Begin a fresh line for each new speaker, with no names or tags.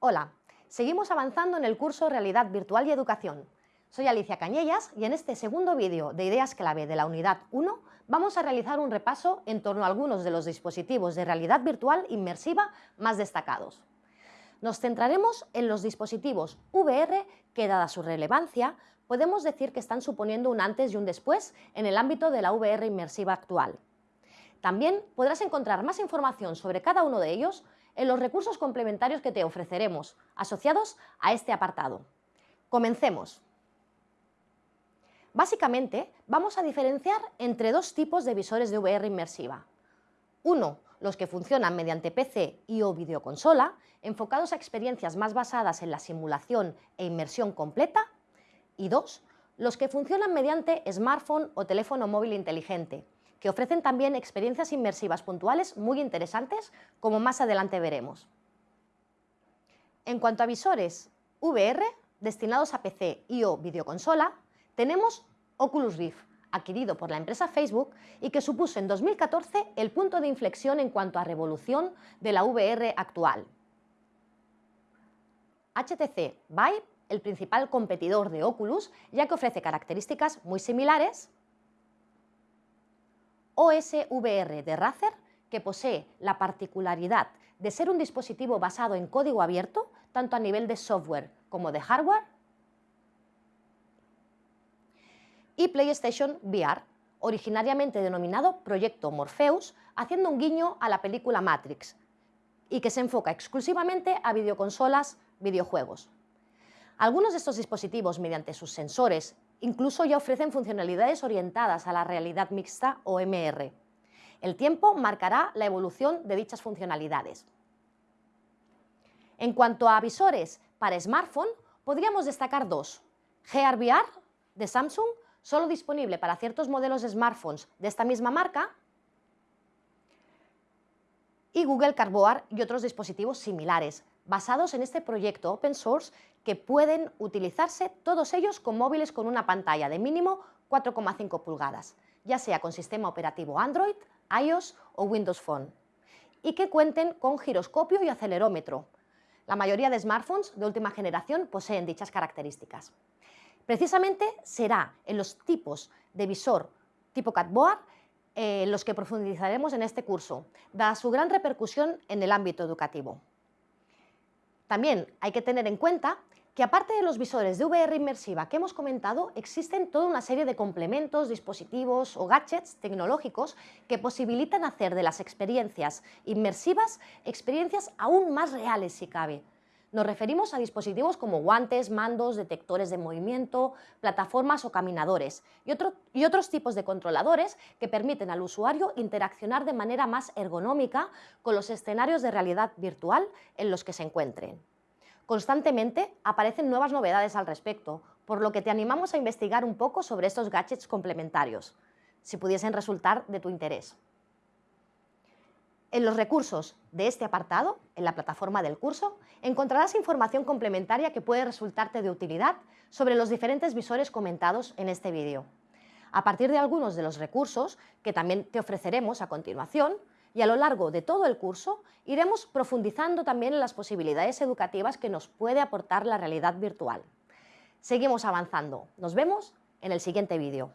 Hola, seguimos avanzando en el curso Realidad Virtual y Educación. Soy Alicia Cañellas y en este segundo vídeo de Ideas Clave de la Unidad 1 vamos a realizar un repaso en torno a algunos de los dispositivos de realidad virtual inmersiva más destacados. Nos centraremos en los dispositivos VR que, dada su relevancia, podemos decir que están suponiendo un antes y un después en el ámbito de la VR inmersiva actual. También podrás encontrar más información sobre cada uno de ellos en los recursos complementarios que te ofreceremos, asociados a este apartado. Comencemos. Básicamente, vamos a diferenciar entre dos tipos de visores de VR inmersiva. Uno, los que funcionan mediante PC y o videoconsola, enfocados a experiencias más basadas en la simulación e inmersión completa. Y dos, los que funcionan mediante smartphone o teléfono móvil inteligente, que ofrecen también experiencias inmersivas puntuales muy interesantes, como más adelante veremos. En cuanto a visores VR, destinados a PC y o videoconsola, tenemos Oculus Rift, adquirido por la empresa Facebook y que supuso en 2014 el punto de inflexión en cuanto a revolución de la VR actual. HTC Vive, el principal competidor de Oculus, ya que ofrece características muy similares, OSVR de Razer, que posee la particularidad de ser un dispositivo basado en código abierto, tanto a nivel de software como de hardware, y PlayStation VR, originariamente denominado Proyecto Morpheus, haciendo un guiño a la película Matrix, y que se enfoca exclusivamente a videoconsolas, videojuegos. Algunos de estos dispositivos, mediante sus sensores Incluso ya ofrecen funcionalidades orientadas a la realidad mixta o MR. El tiempo marcará la evolución de dichas funcionalidades. En cuanto a visores para smartphone, podríamos destacar dos. Gear VR de Samsung, solo disponible para ciertos modelos de smartphones de esta misma marca, y Google Cardboard y otros dispositivos similares, basados en este proyecto open source que pueden utilizarse todos ellos con móviles con una pantalla de mínimo 4,5 pulgadas, ya sea con sistema operativo Android, iOS o Windows Phone, y que cuenten con giroscopio y acelerómetro. La mayoría de smartphones de última generación poseen dichas características. Precisamente será en los tipos de visor tipo Catboard eh, los que profundizaremos en este curso, dada su gran repercusión en el ámbito educativo. También hay que tener en cuenta que aparte de los visores de VR inmersiva que hemos comentado, existen toda una serie de complementos, dispositivos o gadgets tecnológicos que posibilitan hacer de las experiencias inmersivas experiencias aún más reales si cabe. Nos referimos a dispositivos como guantes, mandos, detectores de movimiento, plataformas o caminadores y, y, otros tipos de controladores que permiten al usuario interaccionar de manera más ergonómica con los escenarios de realidad virtual en los que se encuentren. Constantemente aparecen nuevas novedades al respecto, por lo que te animamos a investigar un poco sobre estos gadgets complementarios, si pudiesen resultar de tu interés. En los recursos de este apartado, en la plataforma del curso, encontrarás información complementaria que puede resultarte de utilidad sobre los diferentes visores comentados en este vídeo. A partir de algunos de los recursos que también te ofreceremos a continuación, y a lo largo de todo el curso iremos profundizando también en las posibilidades educativas que nos puede aportar la realidad virtual. Seguimos avanzando. Nos vemos en el siguiente vídeo.